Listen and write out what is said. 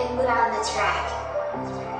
and put on the track.